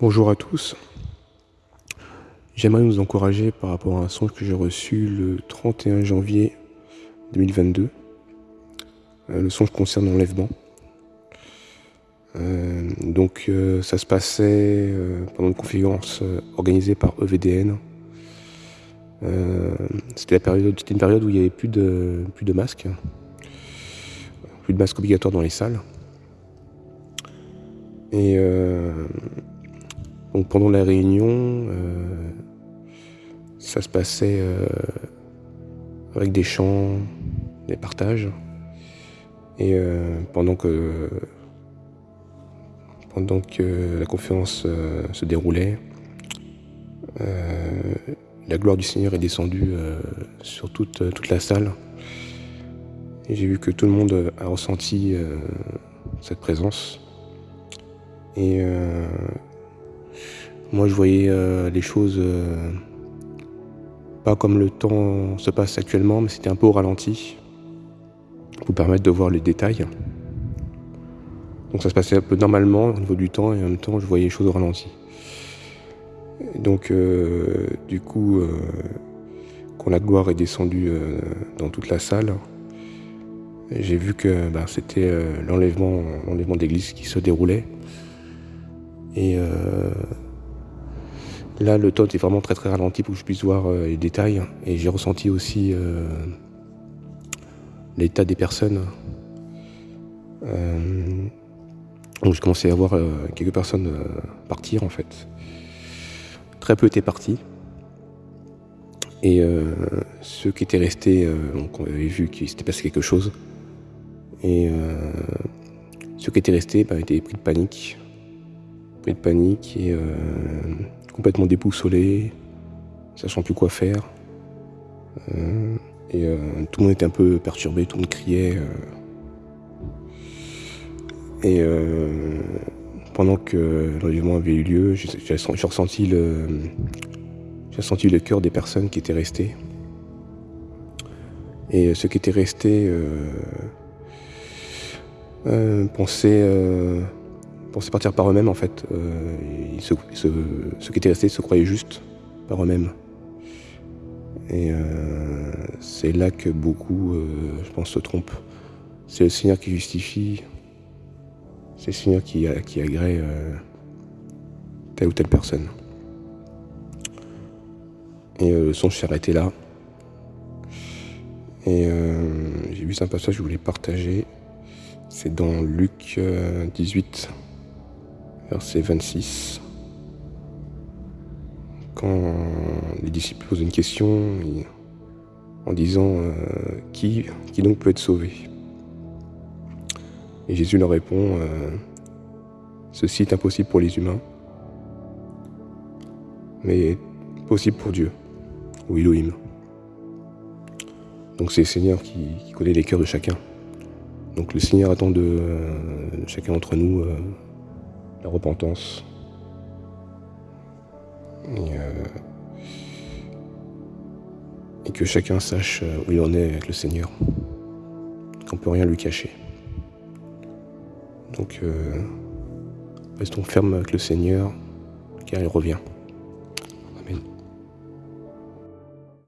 Bonjour à tous. J'aimerais vous encourager par rapport à un songe que j'ai reçu le 31 janvier 2022. Euh, le songe concerne l'enlèvement. Euh, donc euh, ça se passait pendant une conférence organisée par EVDN. c'était une période où il n'y avait plus de, plus de masques, plus de masques obligatoires dans les salles. Et donc pendant la réunion, euh, ça se passait euh, avec des chants, des partages. Et euh, pendant que pendant que la conférence se déroulait, la gloire du Seigneur est descendue sur toute, toute la salle. J'ai vu que tout le monde a ressenti cette présence. Et moi, je voyais euh, les choses euh, pas comme le temps se passe actuellement, mais c'était un peu au ralenti pour permettre de voir les détails. Donc ça se passait un peu normalement au niveau du temps et en même temps je voyais les choses au ralenti. donc euh, du coup, quand la gloire est descendue dans toute la salle, j'ai vu que bah, c'était l'enlèvement, l'enlèvement d'église qui se déroulait. Et Là, le temps est vraiment très très ralenti pour que je puisse voir euh, les détails. Et j'ai ressenti aussi euh, l'état des personnes. Euh, donc j'ai commencé à voir quelques personnes partir en fait. Très peu étaient partis. Et ceux qui étaient restés, donc on avait vu qu'il s'était passé quelque chose. Et ceux qui étaient restés ben, étaient pris de panique. Pris de panique et complètement déboussolé, sachant plus quoi faire. Euh, et euh, tout le monde était un peu perturbé, tout le monde criait. Euh. et pendant que l'enlèvement avait eu lieu, j'ai ressenti le, cœur des personnes qui étaient restées. Et ceux qui étaient restés pensaient partir par eux-mêmes en fait. Euh, ceux, qui étaient restés se croyaient juste par eux-mêmes. Et euh, c'est là que beaucoup, euh, je pense, se trompent. C'est le Seigneur qui justifie, c'est le Seigneur qui, agrée telle ou telle personne. Et le son s'est arrêté là. Et j'ai vu un passage que je voulais partager. C'est dans Luc 18 verset 26. Quand les disciples posent une question en disant euh, qui, donc peut être sauvé? Et Jésus leur répond euh, Ceci est impossible pour les humains, mais possible pour Dieu, ou Elohim. Donc c'est le Seigneur qui, connaît les cœurs de chacun. Donc le Seigneur attend de, euh, chacun d'entre nous la repentance. Euh, et, que chacun sache euh, où il en est avec le Seigneur. Qu'on peut rien lui cacher. Donc, euh, restons fermes avec le Seigneur, car il revient.